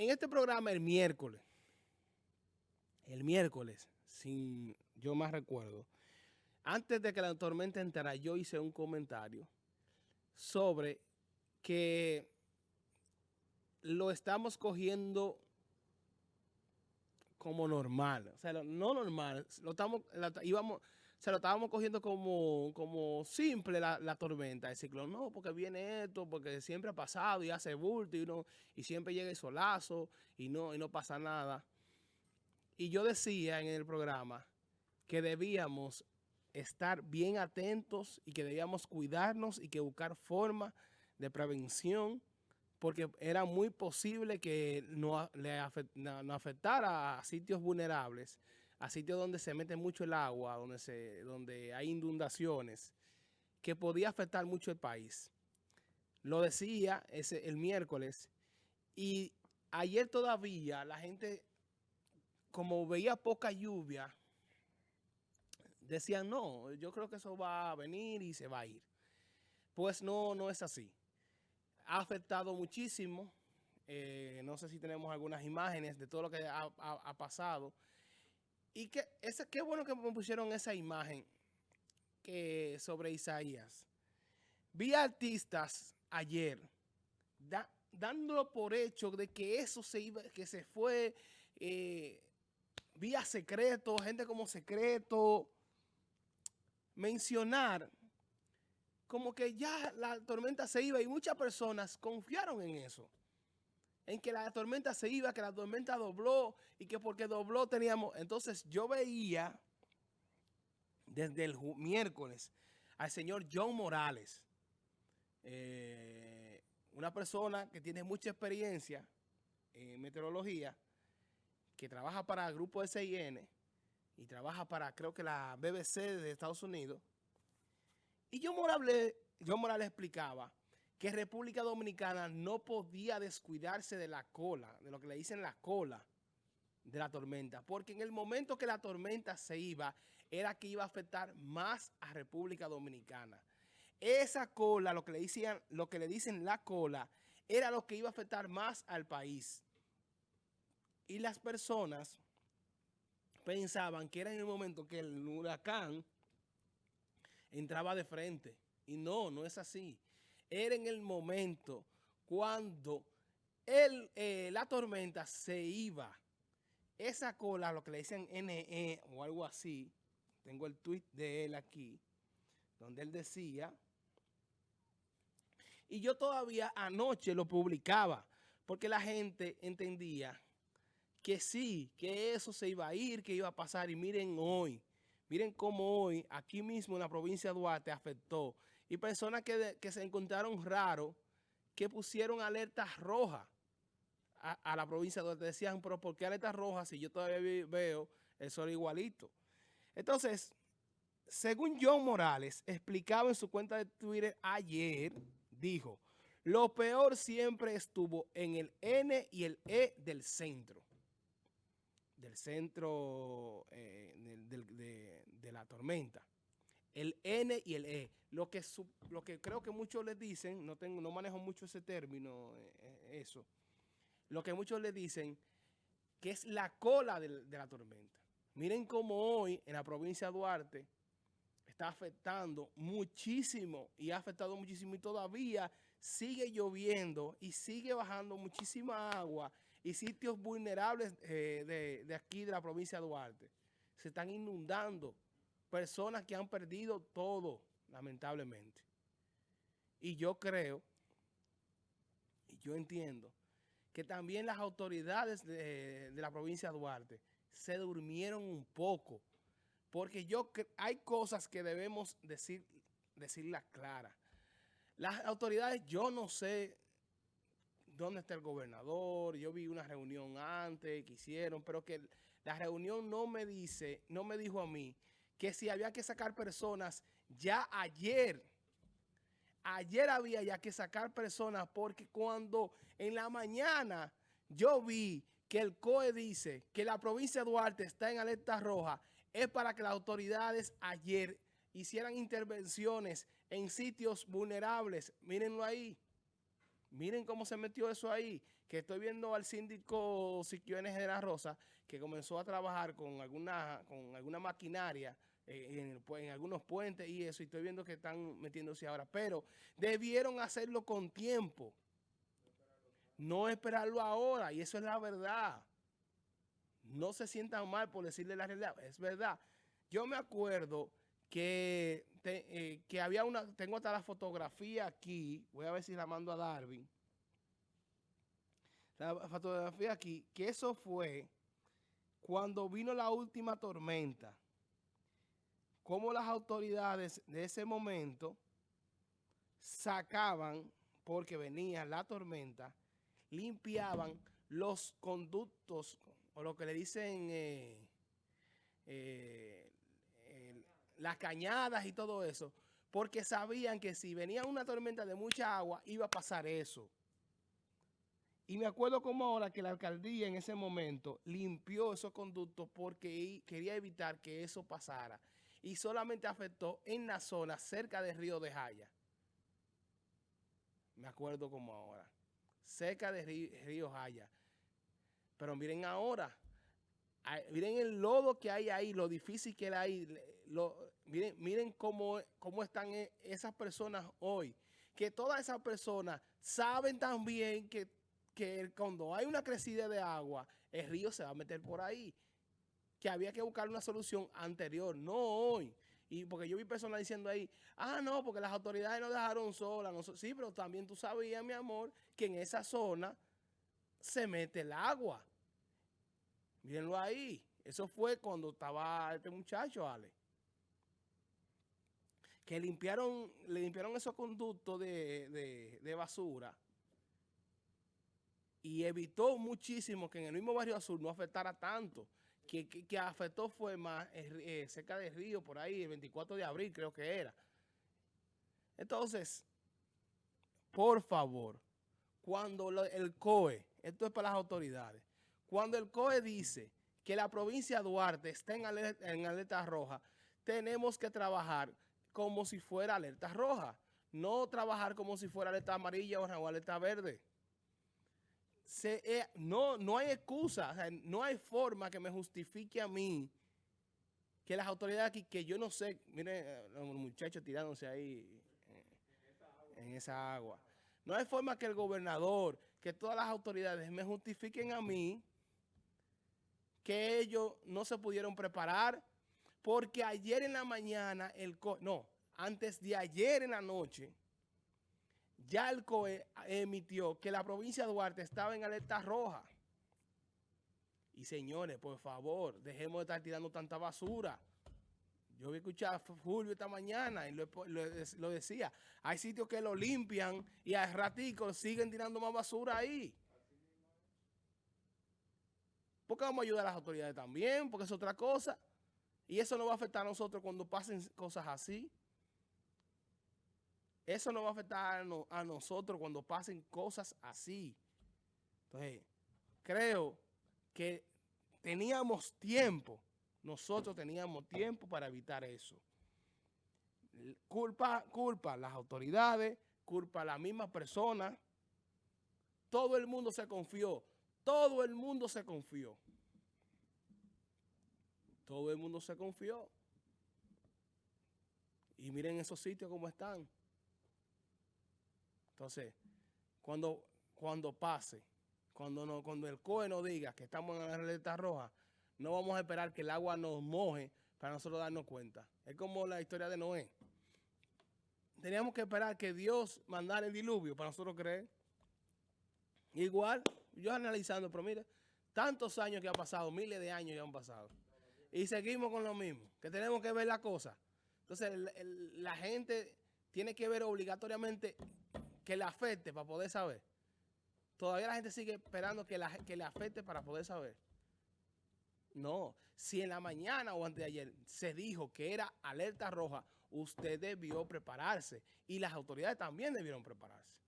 En este programa el miércoles, el miércoles, sin yo más recuerdo, antes de que la tormenta entrara, yo hice un comentario sobre que lo estamos cogiendo como normal. O sea, no normal, lo estamos, íbamos, se lo estábamos cogiendo como, como simple la, tormenta, el ciclón. No, porque viene esto, porque siempre ha pasado y hace bulto y, uno, y siempre llega el solazo y no, y no pasa nada. Y yo decía en el programa que debíamos estar bien atentos y que debíamos cuidarnos y que buscar formas de prevención porque era muy posible que no, le afectara a sitios vulnerables, a sitios donde se mete mucho el agua, donde, se, donde hay inundaciones, que podía afectar mucho el país. Lo decía ese, el miércoles y ayer todavía la gente, como veía poca lluvia, decían, no, yo creo que eso va a venir y se va a ir. Pues no, no es así ha afectado muchísimo. Eh, no sé si tenemos algunas imágenes de todo lo que ha, pasado. Y que ese, qué bueno que me pusieron esa imagen que, sobre Isaías. Vi artistas ayer dándolo por hecho de que eso se iba, que se fue eh, vía secreto, gente como secreto. Mencionar como que ya la tormenta se iba y muchas personas confiaron en eso. En que la tormenta se iba, que la tormenta dobló y que porque dobló teníamos... Entonces yo veía desde el miércoles al señor John Morales, eh, una persona que tiene mucha experiencia en meteorología, que trabaja para el grupo SIN y trabaja para creo que la BBC de Estados Unidos, y yo Morales, yo Morales explicaba que República Dominicana no podía descuidarse de la cola, de lo que le dicen la cola de la tormenta, porque en el momento que la tormenta se iba, era que iba a afectar más a República Dominicana. Esa cola, lo que le, decían, lo que le dicen la cola, era lo que iba a afectar más al país. Y las personas pensaban que era en el momento que el huracán entraba de frente. Y no, no es así. Era en el momento cuando el, eh, la tormenta se iba. Esa cola, lo que le dicen NE o algo así, tengo el tweet de él aquí, donde él decía, y yo todavía anoche lo publicaba, porque la gente entendía que sí, que eso se iba a ir, que iba a pasar, y miren hoy, Miren cómo hoy, aquí mismo en la provincia de Duarte, afectó. Y personas que, se encontraron raros, que pusieron alertas rojas a, la provincia de Duarte. Decían, pero ¿por qué alertas rojas si yo todavía veo el sol igualito? Entonces, según John Morales, explicaba en su cuenta de Twitter ayer, dijo, lo peor siempre estuvo en el N y el E del centro del centro eh, de, la tormenta. El N y el E. Lo que, lo que creo que muchos les dicen, no, tengo, no manejo mucho ese término, eh, eh, eso. Lo que muchos le dicen que es la cola de, la tormenta. Miren cómo hoy en la provincia de Duarte está afectando muchísimo y ha afectado muchísimo y todavía sigue lloviendo y sigue bajando muchísima agua y sitios vulnerables eh, de, aquí de la provincia de Duarte. Se están inundando personas que han perdido todo, lamentablemente. Y yo creo, y yo entiendo, que también las autoridades de, de la provincia de Duarte se durmieron un poco, porque yo hay cosas que debemos decir, decirlas claras. Las autoridades, yo no sé dónde está el gobernador, yo vi una reunión antes que hicieron, pero que la reunión no me dice, no me dijo a mí que si había que sacar personas ya ayer, ayer había ya que sacar personas porque cuando en la mañana yo vi que el COE dice que la provincia de Duarte está en alerta roja, es para que las autoridades ayer hicieran intervenciones en sitios vulnerables. Mírenlo ahí. Miren cómo se metió eso ahí, que estoy viendo al síndico Siquiones de la Rosa, que comenzó a trabajar con alguna, con alguna maquinaria eh, en, algunos puentes y eso, y estoy viendo que están metiéndose ahora, pero debieron hacerlo con tiempo, no esperarlo ahora, y eso es la verdad. No se sientan mal por decirle la realidad, es verdad. Yo me acuerdo que, eh, que había una, tengo hasta la fotografía aquí, voy a ver si la mando a Darwin, la fotografía aquí, que eso fue cuando vino la última tormenta, como las autoridades de ese momento sacaban, porque venía la tormenta, limpiaban los conductos, o lo que le dicen eh, eh, las cañadas y todo eso, porque sabían que si venía una tormenta de mucha agua, iba a pasar eso. Y me acuerdo como ahora que la alcaldía en ese momento limpió esos conductos porque quería evitar que eso pasara. Y solamente afectó en la zona cerca del río de Jaya. Me acuerdo como ahora. Cerca del río, Jaya. Pero miren ahora. Miren el lodo que hay ahí, lo difícil que hay. miren miren cómo, cómo están e, esas personas hoy. Que todas esas personas saben también que que cuando hay una crecida de agua, el río se va a meter por ahí. Que había que buscar una solución anterior, no hoy. Y porque yo vi personas diciendo ahí, ah, no, porque las autoridades nos dejaron solas. sí, pero también tú sabías, mi amor, que en esa zona se mete el agua. Mírenlo ahí. Eso fue cuando estaba este muchacho, Ale. Que limpiaron, le limpiaron esos conductos de, de basura y evitó muchísimo que en el mismo barrio azul no afectara tanto. Que, que, afectó fue más eh, cerca del río, por ahí, el 24 de abril creo que era. Entonces, por favor, cuando el COE, esto es para las autoridades, cuando el COE dice que la provincia de Duarte está en alerta, en alerta roja, tenemos que trabajar como si fuera alerta roja, no trabajar como si fuera alerta amarilla o alerta verde eh, no, no hay excusa, no hay forma que me justifique a mí que las autoridades aquí, que yo no sé, miren eh, los muchachos tirándose ahí eh, en esa agua. No hay forma que el gobernador, que todas las autoridades me justifiquen a mí que ellos no se pudieron preparar porque ayer en la mañana, el no, antes de ayer en la noche, ya el COE emitió que la provincia de Duarte estaba en alerta roja. Y señores, por favor, dejemos de estar tirando tanta basura. Yo vi escuchar a Fulvio esta mañana y lo, decía. Hay sitios que lo limpian y al ratico siguen tirando más basura ahí. Porque vamos a ayudar a las autoridades también, porque es otra cosa. Y eso no va a afectar a nosotros cuando pasen cosas así. Eso no va a afectar a, nosotros cuando pasen cosas así. Entonces, creo que teníamos tiempo, nosotros teníamos tiempo para evitar eso. Culpa, culpa las autoridades, culpa a la misma persona. Todo el mundo se confió, todo el mundo se confió. Todo el mundo se confió. Y miren esos sitios como están. Entonces, cuando, cuando pase, cuando, no, cuando el COE nos diga que estamos en la alerta roja, no vamos a esperar que el agua nos moje para nosotros darnos cuenta. Es como la historia de Noé. Teníamos que esperar que Dios mandara el diluvio para nosotros creer. Igual, yo analizando, pero mire, tantos años que han pasado, miles de años ya han pasado. Y seguimos con lo mismo, que tenemos que ver la cosa. Entonces, la gente tiene que ver obligatoriamente que le afecte para poder saber. Todavía la gente sigue esperando que, la, que le afecte para poder saber. No, si en la mañana o antes de ayer se dijo que era alerta roja, usted debió prepararse y las autoridades también debieron prepararse.